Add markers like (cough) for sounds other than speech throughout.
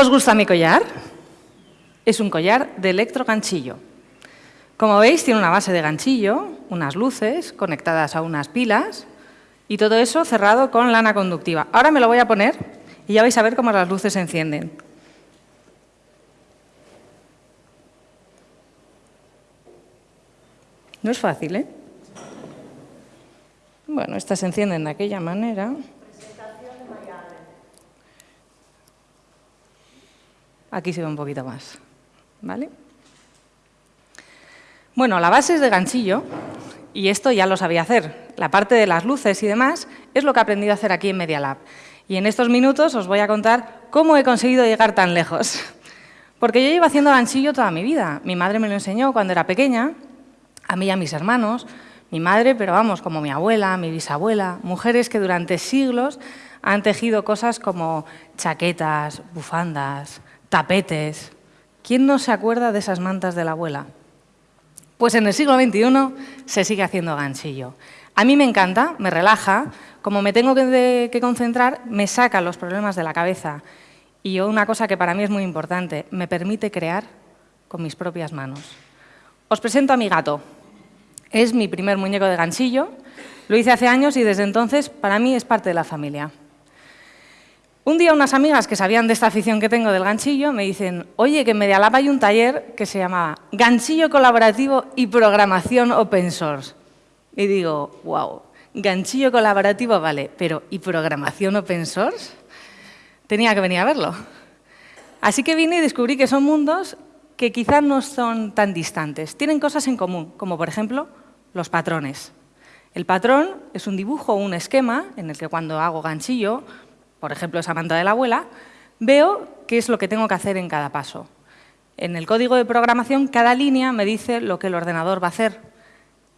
¿Os gusta mi collar? Es un collar de electroganchillo. Como veis, tiene una base de ganchillo, unas luces conectadas a unas pilas y todo eso cerrado con lana conductiva. Ahora me lo voy a poner y ya vais a ver cómo las luces se encienden. No es fácil, ¿eh? Bueno, estas se encienden de aquella manera. Aquí se ve un poquito más, ¿vale? Bueno, la base es de ganchillo y esto ya lo sabía hacer. La parte de las luces y demás es lo que he aprendido a hacer aquí en Media Lab. Y en estos minutos os voy a contar cómo he conseguido llegar tan lejos. Porque yo llevo haciendo ganchillo toda mi vida. Mi madre me lo enseñó cuando era pequeña, a mí y a mis hermanos. Mi madre, pero vamos, como mi abuela, mi bisabuela, mujeres que durante siglos han tejido cosas como chaquetas, bufandas, tapetes. ¿Quién no se acuerda de esas mantas de la abuela? Pues en el siglo XXI se sigue haciendo ganchillo. A mí me encanta, me relaja, como me tengo que, concentrar, me saca los problemas de la cabeza. Y una cosa que para mí es muy importante, me permite crear con mis propias manos. Os presento a mi gato. Es mi primer muñeco de ganchillo, lo hice hace años y desde entonces para mí es parte de la familia. Un día unas amigas que sabían de esta afición que tengo del ganchillo me dicen, oye, que en Medialab hay un taller que se llama Ganchillo Colaborativo y Programación Open Source. Y digo, wow, ganchillo colaborativo vale, pero ¿y programación open source? Tenía que venir a verlo. Así que vine y descubrí que son mundos que quizás no son tan distantes. Tienen cosas en común, como por ejemplo los patrones. El patrón es un dibujo o un esquema en el que cuando hago ganchillo, por ejemplo esa manta de la abuela, veo qué es lo que tengo que hacer en cada paso. En el código de programación, cada línea me dice lo que el ordenador va a hacer.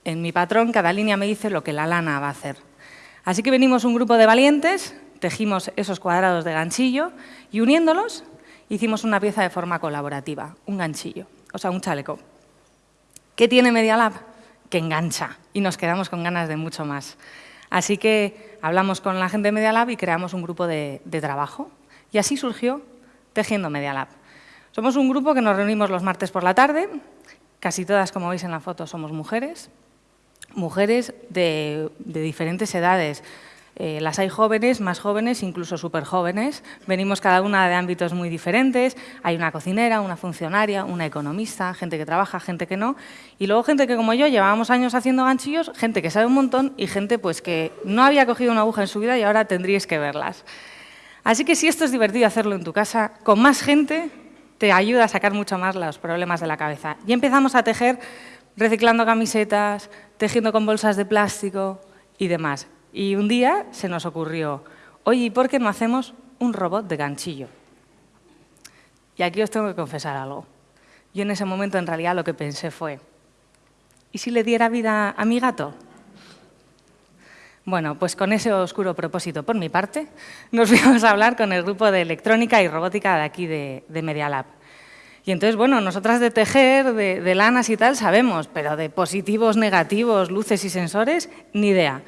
En mi patrón, cada línea me dice lo que la lana va a hacer. Así que venimos un grupo de valientes, tejimos esos cuadrados de ganchillo y uniéndolos hicimos una pieza de forma colaborativa, un ganchillo, o sea, un chaleco. ¿Qué tiene Media Lab? Que engancha y nos quedamos con ganas de mucho más. Así que hablamos con la gente de Media Lab y creamos un grupo de, trabajo. Y así surgió Tejiendo Media Lab. Somos un grupo que nos reunimos los martes por la tarde, casi todas, como veis en la foto, somos mujeres, mujeres de, diferentes edades. Eh, las hay jóvenes, más jóvenes, incluso súper jóvenes. Venimos cada una de ámbitos muy diferentes. Hay una cocinera, una funcionaria, una economista, gente que trabaja, gente que no. Y luego gente que, como yo, llevábamos años haciendo ganchillos, gente que sabe un montón y gente pues, que no había cogido una aguja en su vida y ahora tendríais que verlas. Así que si esto es divertido hacerlo en tu casa, con más gente te ayuda a sacar mucho más los problemas de la cabeza. Y empezamos a tejer reciclando camisetas, tejiendo con bolsas de plástico y demás. Y un día se nos ocurrió, oye, ¿y por qué no hacemos un robot de ganchillo? Y aquí os tengo que confesar algo. Yo en ese momento en realidad lo que pensé fue, ¿y si le diera vida a mi gato? Bueno, pues con ese oscuro propósito por mi parte, nos (laughs) fuimos a hablar con el grupo de electrónica y robótica de aquí de, de Media Lab. Y entonces, bueno, nosotras de tejer, de, lanas y tal, sabemos, pero de positivos, negativos, luces y sensores, ni idea.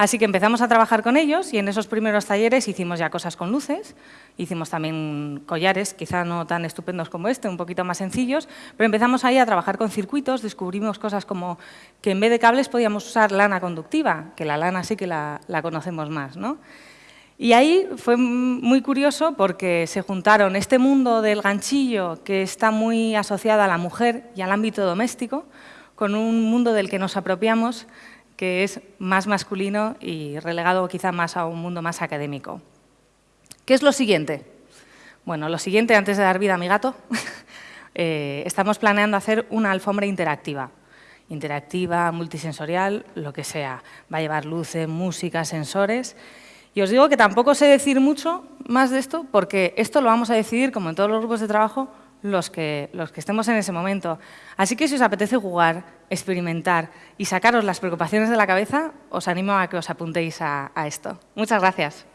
Así que empezamos a trabajar con ellos y en esos primeros talleres hicimos ya cosas con luces, hicimos también collares, quizá no tan estupendos como este, un poquito más sencillos, pero empezamos ahí a trabajar con circuitos, descubrimos cosas como que en vez de cables podíamos usar lana conductiva, que la lana sí que la, la conocemos más, ¿no? Y ahí fue muy curioso porque se juntaron este mundo del ganchillo, que está muy asociado a la mujer y al ámbito doméstico, con un mundo del que nos apropiamos, que es más masculino y relegado quizá más a un mundo más académico. ¿Qué es lo siguiente? Bueno, lo siguiente, antes de dar vida a mi gato, (laughs) eh, estamos planeando hacer una alfombra interactiva. Interactiva, multisensorial, lo que sea. Va a llevar luces, música, sensores y os digo que tampoco sé decir mucho más de esto, porque esto lo vamos a decidir, como en todos los grupos de trabajo, los que, los que estemos en ese momento. Así que si os apetece jugar, experimentar y sacaros las preocupaciones de la cabeza, os animo a que os apuntéis a, a esto. Muchas gracias.